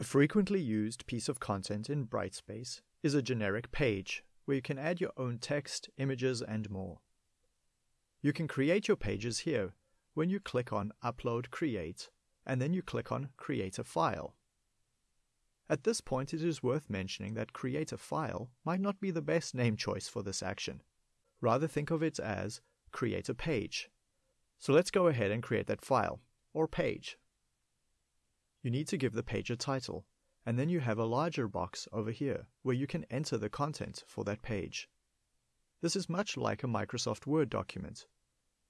A frequently used piece of content in Brightspace is a generic page where you can add your own text, images, and more. You can create your pages here when you click on Upload Create and then you click on Create a File. At this point, it is worth mentioning that Create a File might not be the best name choice for this action. Rather think of it as Create a Page. So let's go ahead and create that file, or page. You need to give the page a title, and then you have a larger box over here where you can enter the content for that page. This is much like a Microsoft Word document.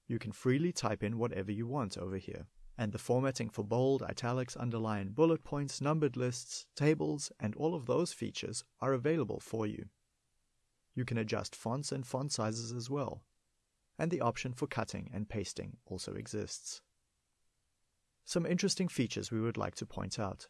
You can freely type in whatever you want over here, and the formatting for bold, italics, underline, bullet points, numbered lists, tables, and all of those features are available for you. You can adjust fonts and font sizes as well, and the option for cutting and pasting also exists. Some interesting features we would like to point out.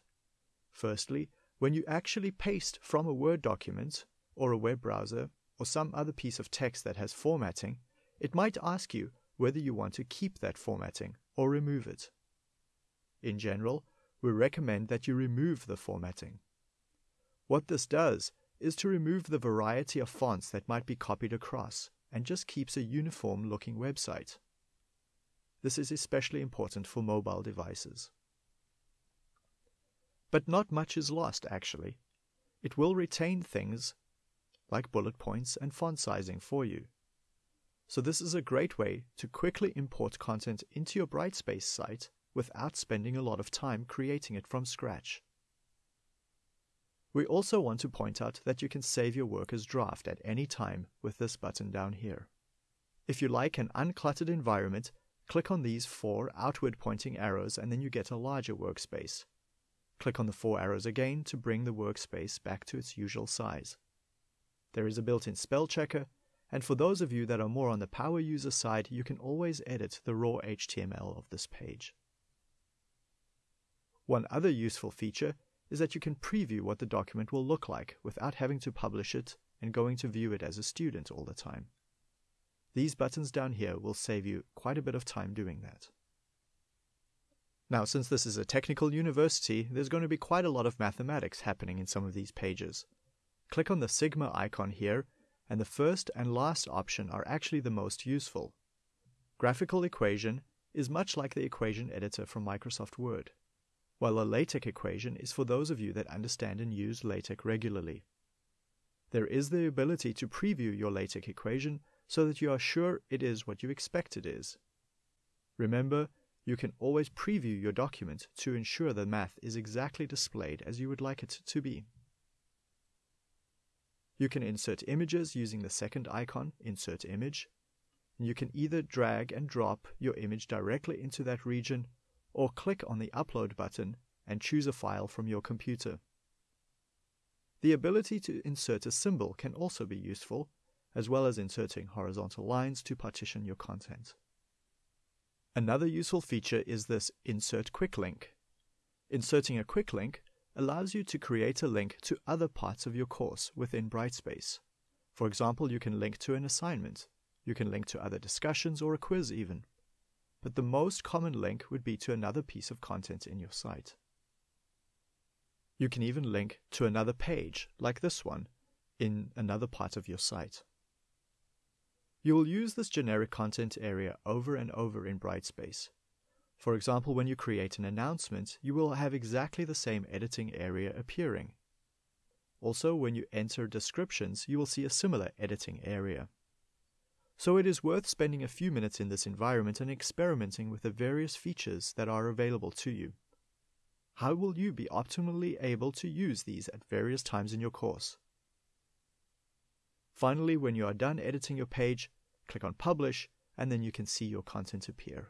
Firstly, when you actually paste from a Word document or a web browser or some other piece of text that has formatting, it might ask you whether you want to keep that formatting or remove it. In general, we recommend that you remove the formatting. What this does is to remove the variety of fonts that might be copied across and just keeps a uniform looking website. This is especially important for mobile devices. But not much is lost, actually. It will retain things like bullet points and font sizing for you. So this is a great way to quickly import content into your Brightspace site without spending a lot of time creating it from scratch. We also want to point out that you can save your work as draft at any time with this button down here. If you like an uncluttered environment, Click on these four outward pointing arrows and then you get a larger workspace. Click on the four arrows again to bring the workspace back to its usual size. There is a built-in spell checker, and for those of you that are more on the power user side, you can always edit the raw HTML of this page. One other useful feature is that you can preview what the document will look like without having to publish it and going to view it as a student all the time. These buttons down here will save you quite a bit of time doing that. Now, since this is a technical university, there's going to be quite a lot of mathematics happening in some of these pages. Click on the sigma icon here, and the first and last option are actually the most useful. Graphical equation is much like the equation editor from Microsoft Word, while a LaTeX equation is for those of you that understand and use LaTeX regularly. There is the ability to preview your LaTeX equation so that you are sure it is what you expect it is. Remember, you can always preview your document to ensure the math is exactly displayed as you would like it to be. You can insert images using the second icon, Insert Image. And you can either drag and drop your image directly into that region or click on the Upload button and choose a file from your computer. The ability to insert a symbol can also be useful as well as inserting horizontal lines to partition your content. Another useful feature is this Insert Quick Link. Inserting a quick link allows you to create a link to other parts of your course within Brightspace. For example, you can link to an assignment, you can link to other discussions or a quiz even. But the most common link would be to another piece of content in your site. You can even link to another page, like this one, in another part of your site. You will use this generic content area over and over in Brightspace. For example, when you create an announcement, you will have exactly the same editing area appearing. Also, when you enter descriptions, you will see a similar editing area. So it is worth spending a few minutes in this environment and experimenting with the various features that are available to you. How will you be optimally able to use these at various times in your course? Finally, when you are done editing your page, click on Publish, and then you can see your content appear.